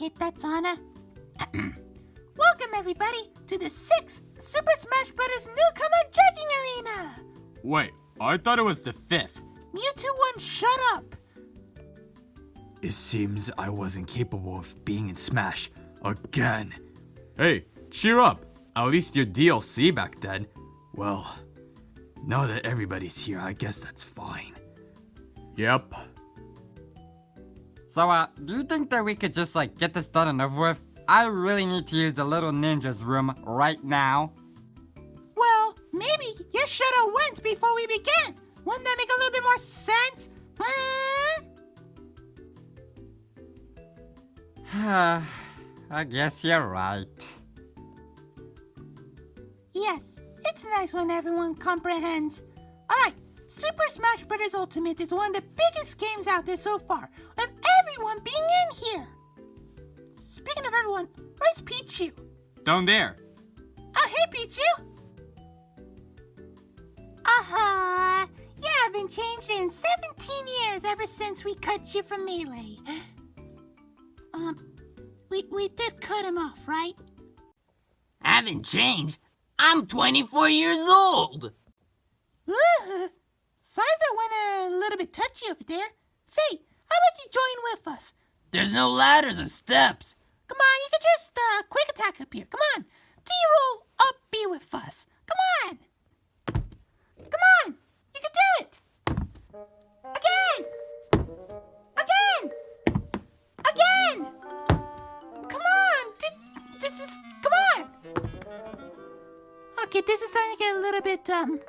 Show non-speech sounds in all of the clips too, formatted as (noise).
Okay, that's Anna. Welcome, everybody, to the sixth Super Smash Bros. Newcomer Judging Arena! Wait, I thought it was the fifth. Mewtwo 1, shut up! It seems I wasn't capable of being in Smash again. Hey, cheer up. At least your DLC back then. Well, now that everybody's here, I guess that's fine. Yep. So, uh, do you think that we could just, like, get this done and over with? I really need to use the little ninja's room right now. Well, maybe you should have went before we began. Wouldn't that make a little bit more sense? Hmm? (sighs) I guess you're right. Yes, it's nice when everyone comprehends. Alright, Super Smash Bros. Ultimate is one of the biggest games out there so far, with everyone being in here. Speaking of everyone, where's Pichu? Down there. Oh, hey, Pichu! Uh-huh. You haven't changed in 17 years ever since we cut you from Melee. (gasps) Um, we, we did cut him off, right? I haven't changed. I'm 24 years old. Ooh, sorry for went a little bit touchy over there. Say, how about you join with us? There's no ladders or steps. Come on, you can just uh, quick attack up here. Come on. D-roll up be with us. Come on. Come on. You can do it. Again. Again. Again. Come on. This is, come on. Okay, this is starting to get a little bit, um,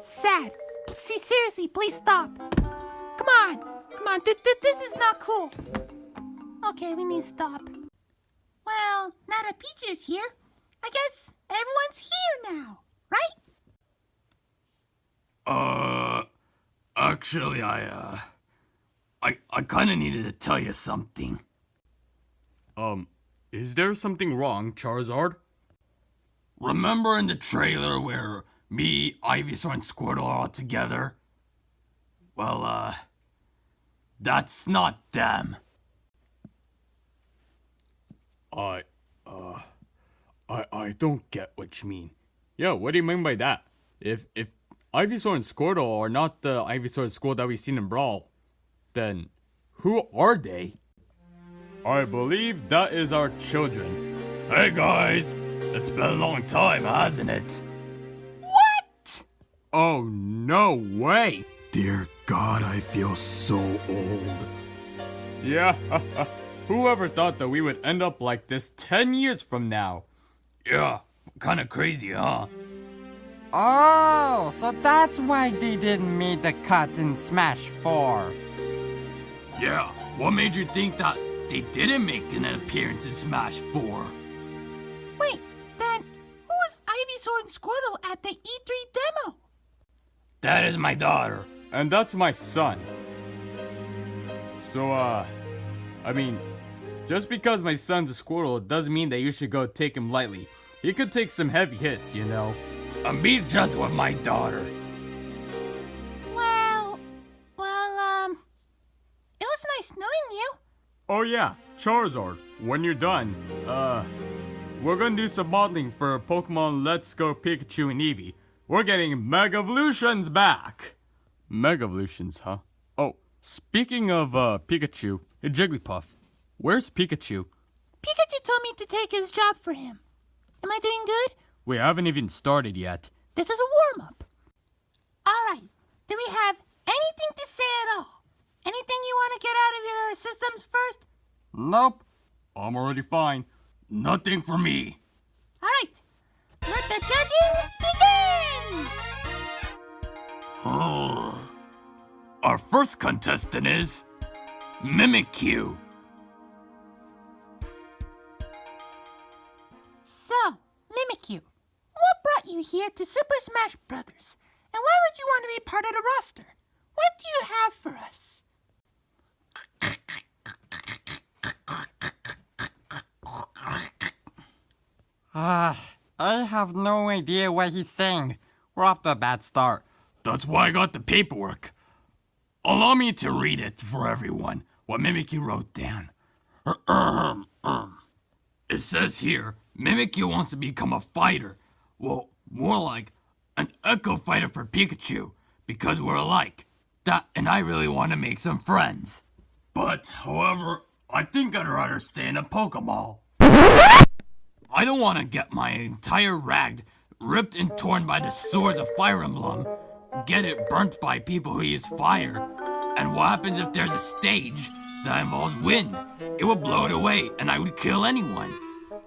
sad. See, seriously, please stop. Come on. Come on. This, this, this is not cool. Okay, we need to stop. Well, now that Pichu's here, I guess everyone's here now, right? Uh, actually, I, uh, I, I kinda needed to tell you something. Um, is there something wrong, Charizard? Remember in the trailer where me, Ivysaur, and Squirtle are all together? Well, uh, that's not them. I, uh, I, I don't get what you mean. Yeah, what do you mean by that? If, if Ivysaur and Squirtle are not the Ivysaur and Squirtle that we've seen in Brawl, then who are they? I believe that is our children. Hey guys, it's been a long time, hasn't it? What? Oh, no way! Dear God, I feel so old. Yeah, (laughs) whoever thought that we would end up like this 10 years from now? Yeah, kinda crazy, huh? Oh, so that's why they didn't make the cut in Smash 4. Yeah, what made you think that they didn't make an appearance in Smash 4? Wait, then who was Ivysaur and Squirtle at the E3 demo? That is my daughter. And that's my son. So, uh, I mean, just because my son's a squirrel doesn't mean that you should go take him lightly. He could take some heavy hits, you know. And be gentle with my daughter. Well, well, um, it was nice knowing you. Oh yeah, Charizard, when you're done, uh, we're gonna do some modeling for Pokemon Let's Go Pikachu and Eevee. We're getting Mega Evolutions back! Mega Evolutions, huh? Oh, speaking of, uh, Pikachu, hey Jigglypuff, where's Pikachu? Pikachu told me to take his job for him. Am I doing good? We haven't even started yet. This is a warm-up. Alright, do we have anything to say at all? Anything you want to get out of your systems first? Nope. I'm already fine. Nothing for me. Alright, let the judging begin! Our first contestant is Mimikyu. So, Mimikyu, what brought you here to Super Smash Brothers? And why would you want to be part of the roster? What do you have for us? Ah, I have no idea what he's saying. We're off to a bad start. That's why I got the paperwork. Allow me to read it for everyone, what Mimikyu wrote down. It says here, Mimikyu wants to become a fighter. Well, more like an Echo fighter for Pikachu, because we're alike. That, and I really want to make some friends. But, however, I think I'd rather stay in a Pokeball. I don't want to get my entire rag ripped and torn by the swords of Fire Emblem, get it burnt by people who use fire, and what happens if there's a stage that involves wind? It would blow it away, and I would kill anyone.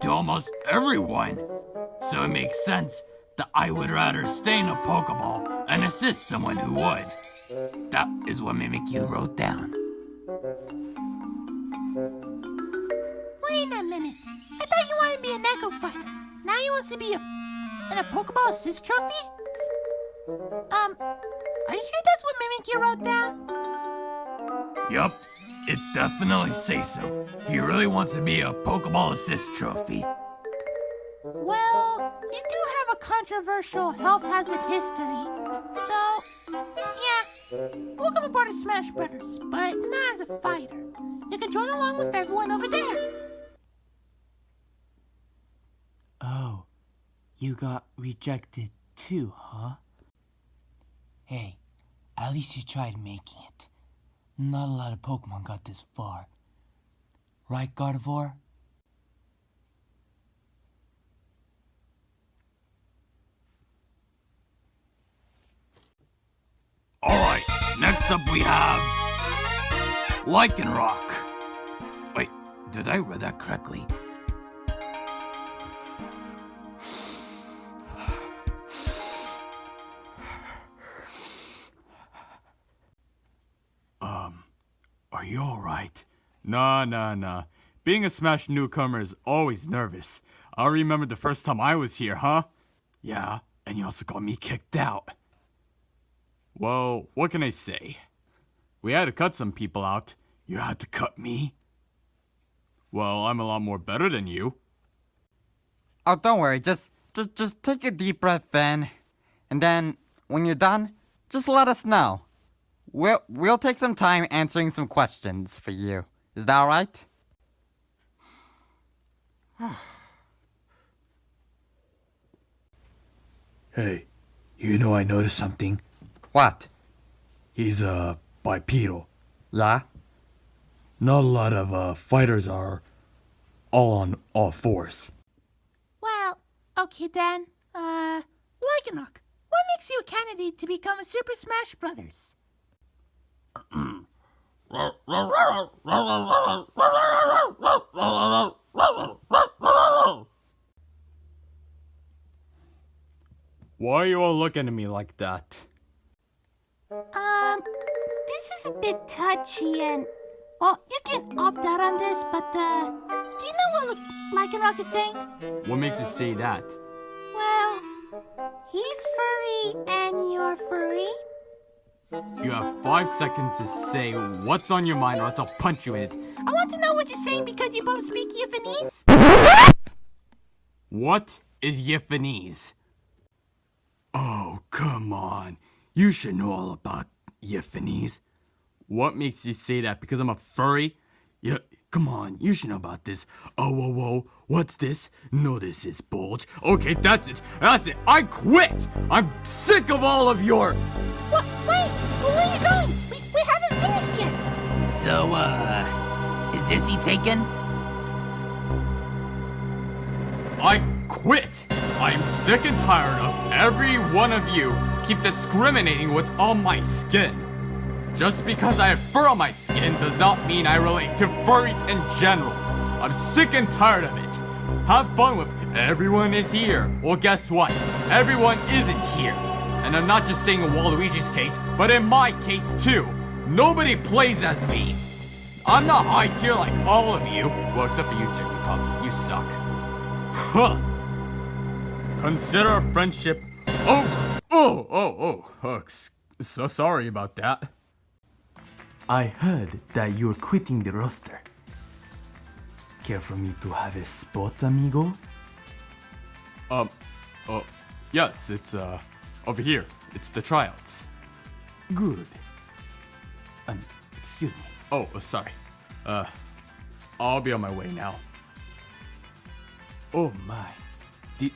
To almost everyone. So it makes sense that I would rather stay in a Pokeball and assist someone who would. That is what Mimikyu wrote down. Wait a minute. I thought you wanted to be an Echo Fighter. Now you want to be a in a Pokeball Assist Trophy? Um, are you sure that's what Mimikyu wrote down? Yup, it definitely says so. He really wants to be a Pokeball Assist Trophy. Well, you do have a controversial health hazard history, so yeah, welcome aboard to Smash Brothers, but not as a fighter. You can join along with everyone over there. Oh, you got rejected too, huh? Hey, at least you tried making it. Not a lot of Pokemon got this far. Right, Gardevoir? Alright, next up we have. Lycanroc. Wait, did I read that correctly? Nah, nah, nah. Being a Smash newcomer is always nervous. I remember the first time I was here, huh? Yeah, and you also got me kicked out. Well, what can I say? We had to cut some people out. You had to cut me? Well, I'm a lot more better than you. Oh, don't worry. Just, just, just take a deep breath in, and then when you're done, just let us know. We'll, we'll take some time answering some questions for you. Is that all right? (sighs) Hey, you know I noticed something. What? He's, uh, bipedal. Yeah? Not a lot of, uh, fighters are all on all fours. Well, okay then. Uh, Lycanroc, what makes you a candidate to become a Super Smash Brothers? (clears throat) Why are you all looking at me like that? Um, this is a bit touchy and, well, you can opt out on this, but, uh, do you know what Lycanroc is saying? What makes you say that? Well, he's furry and you're furry. You have five seconds to say what's on your mind or else I'll punch you in it. I want to know what you're saying because you both speak Japanese. What is Yifanese? Oh, come on. You should know all about Yifanese. What makes you say that? Because I'm a furry? Yeah, come on, you should know about this. Oh, whoa, whoa, what's this? No, this is bulge. Okay, that's it. That's it. I quit. I'm sick of all of your. What? Wait, where are you going? We, we haven't finished yet. So, uh, is this he taken? I quit. I'm sick and tired of every one of you keep discriminating what's on my skin. Just because I have fur on my skin does not mean I relate to furries in general. I'm sick and tired of it. Have fun with everyone is here. Well, guess what? Everyone isn't here. And I'm not just saying in Waluigi's case, but in my case too. Nobody plays as me. I'm not high tier like all of you. Well, except for you, Jigglypuff. You suck. Huh. Consider friendship over. Oh, oh, oh. oh so sorry about that. I heard that you're quitting the roster. Care for me to have a spot, amigo? Um, oh, yes, it's, uh, over here. It's the tryouts. Good. Um, excuse me. Oh, uh, sorry. Uh, I'll be on my way now. Oh my. Did,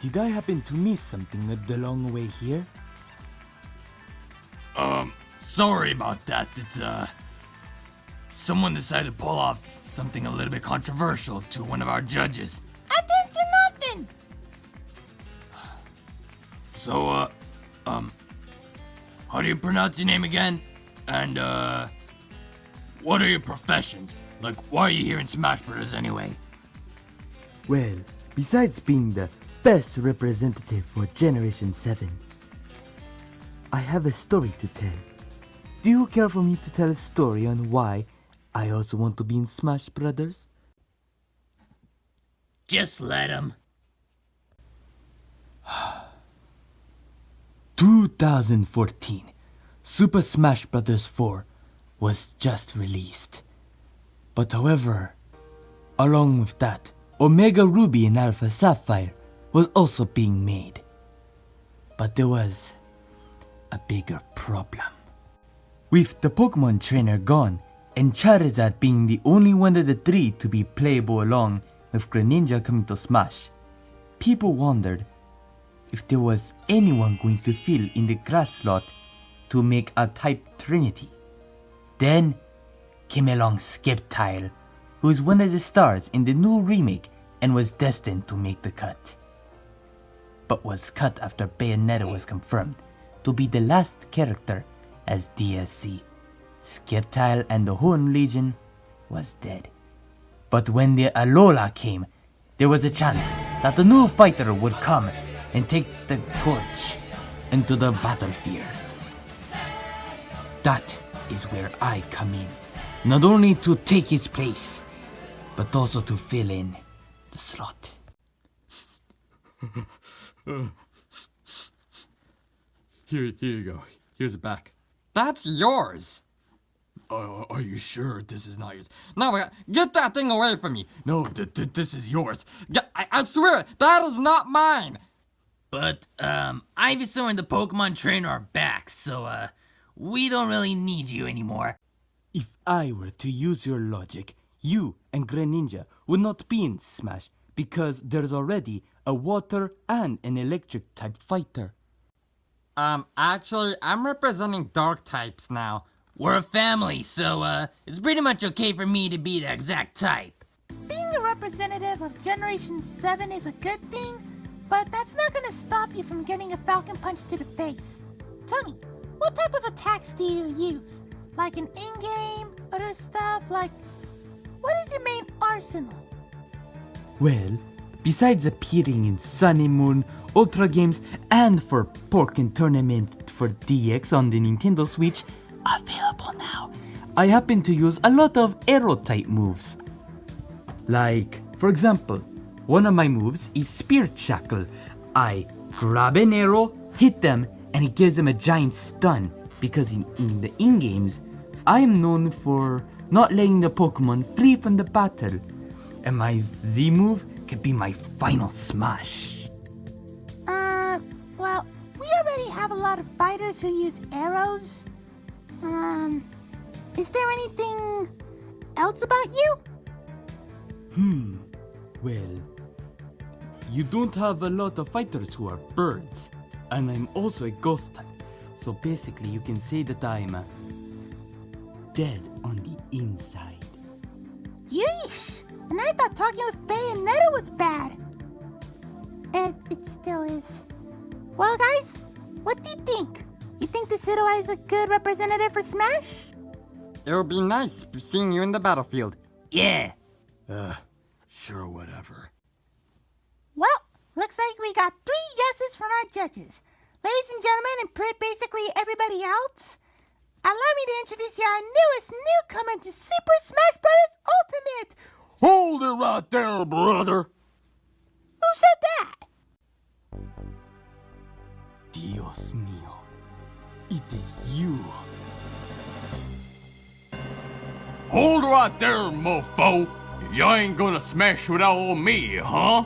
did I happen to miss something the long way here? Sorry about that. It's, uh. Someone decided to pull off something a little bit controversial to one of our judges. I didn't do nothing. So, uh, um, how do you pronounce your name again? And, uh, what are your professions? Like, why are you here in Smash Bros. anyway? Well, besides being the best representative for Generation 7, I have a story to tell. Do you care for me to tell a story on why I also want to be in Smash Brothers? Just let him. (sighs) 2014, Super Smash Bros. 4 was just released. But however, along with that, Omega Ruby and Alpha Sapphire was also being made. But there was a bigger problem. With the Pokemon trainer gone, and Charizard being the only one of the three to be playable along with Greninja coming to Smash, people wondered if there was anyone going to fill in the grass slot to make a type trinity. Then came along Sceptile, who is one of the stars in the new remake and was destined to make the cut. But was cut after Bayonetta was confirmed to be the last character as DLC. Sceptile and the Horn Legion was dead. But when the Alola came, there was a chance that the new fighter would come and take the torch into the battlefield. That is where I come in. Not only to take his place, but also to fill in the slot. (laughs) Here, here you go. Here's it back. That's yours. Uh, are you sure this is not yours? No, uh, get that thing away from me. No, th- th- this is yours. Get- I, I swear, that is not mine. But, um, Ivysaur and the Pokemon trainer are back, so, uh, we don't really need you anymore. If I were to use your logic, you and Greninja would not be in Smash because there's already a water and an electric type fighter. Um, actually, I'm representing dark types now. We're a family, so, uh, it's pretty much okay for me to be the exact type. Being a representative of Generation 7 is a good thing, but that's not gonna stop you from getting a Falcon Punch to the face. Tell me, what type of attacks do you use? Like an in-game, other stuff, like... What is your main arsenal? Well, besides appearing in Sun and Moon, Ultra Games, and for Pokkén Tournament for DX on the Nintendo Switch, available now, I happen to use a lot of arrow type moves. Like, for example, one of my moves is Spirit Shackle. I grab an arrow, hit them, and it gives them a giant stun. Because in, in the in games, I am known for not letting the Pokemon free from the battle. And my Z move could be my final smash. A lot of fighters who use arrows. Um, is there anything else about you? Hmm, well, you don't have a lot of fighters who are birds, and I'm also a ghost type. So basically, you can say that I'm uh, dead on the inside. Yeesh! And I thought talking with Bayonetta was bad. It, it still is. Well, guys, what do you think? You think this Hidoi is a good representative for Smash? It would be nice seeing you in the battlefield. Yeah. Uh, sure, whatever. Well, looks like we got three yeses from our judges. Ladies and gentlemen, and pretty basically everybody else, allow me to introduce you our newest newcomer to Super Smash Bros. Ultimate. Hold it right there, brother. Dios mío, it is you. Hold right there, mofo. You ain't gonna smash without me, huh?